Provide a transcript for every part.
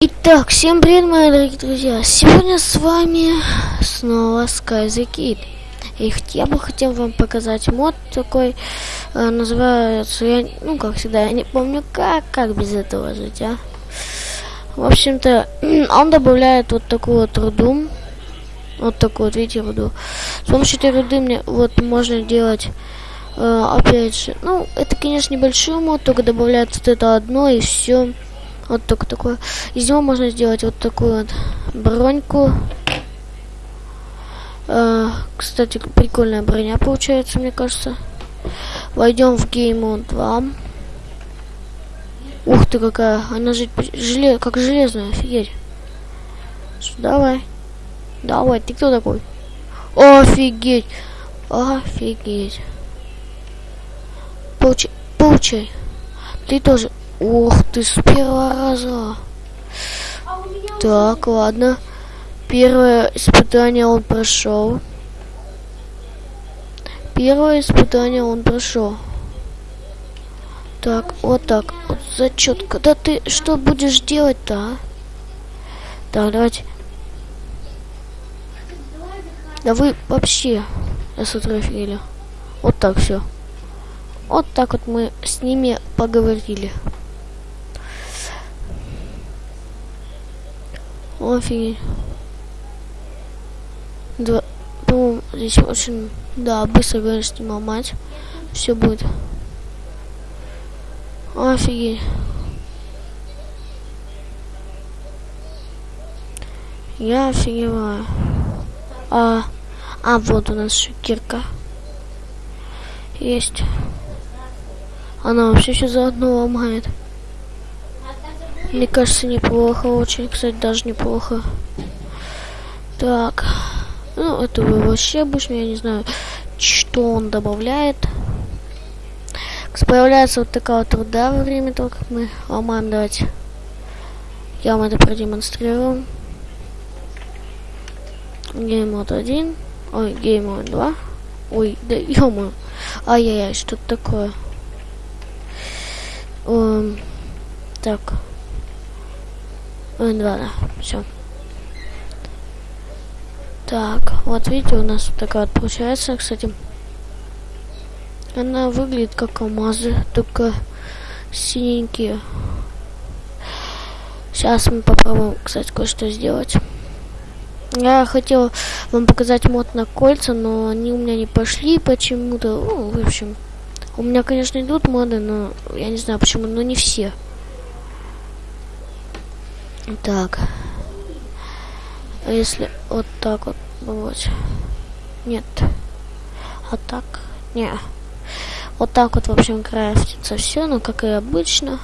Итак, всем привет, мои дорогие друзья! Сегодня с вами снова Sky the Kid. И я бы хотел вам показать мод такой, э, называется, я, ну, как всегда, я не помню, как, как без этого жить, а? В общем-то, он добавляет вот такую вот руду, вот такую вот, видите, руду. С помощью этой руды мне вот можно делать, э, опять же, ну, это, конечно, небольшой мод, только добавляет вот это одно и все. Вот только такое. Из него можно сделать вот такую вот броньку. Э, кстати, прикольная броня получается, мне кажется. Войдем в Game 2. Ух ты, какая. Она же желе... как железная, офигеть. Давай. Давай, ты кто такой? Офигеть. Офигеть. Получай. Получай. Ты тоже. Ух ты, с первого раза. Так, ладно. Первое испытание он прошел. Первое испытание он прошел. Так, вот так. Вот зачет. Когда ты что будешь делать-то, а? Так, давайте. Да вы вообще офигели. Вот так все. Вот так вот мы с ними поговорили. Офигеть. Два, по здесь очень, да, быстро, говорит, снимал мать. Все будет. Офигеть. Я офигеваю. А, а вот у нас шикирка. Есть. Она вообще все заодно ломает. Мне кажется, неплохо очень, кстати, даже неплохо. Так. Ну, это вообще обычно, я не знаю, что он добавляет. Появляется вот такая вот труда во время того, как мы ломаем. Давайте. Я вам это продемонстрирую. Геймод 1. Ой, геймод 2. Ой, да ё Ай-яй-яй, что-то такое. Um, так. Ой, два, да, все. Так, вот видите, у нас такая вот получается, кстати. Она выглядит как алмазы, только синенькие. Сейчас мы попробуем, кстати, кое-что сделать. Я хотел вам показать мод на кольца, но они у меня не пошли почему-то. Ну, в общем, у меня, конечно, идут моды, но я не знаю почему, но не все. Так. А если вот так вот вот. Нет. А так? Не. Вот так вот, в общем, крафтится все, ну, как и обычно.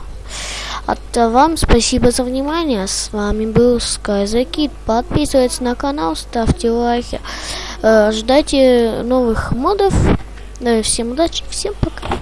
А вам спасибо за внимание. С вами был SkyZakid. Подписывайтесь на канал, ставьте лайки. Э, ждайте новых модов. всем удачи, всем пока.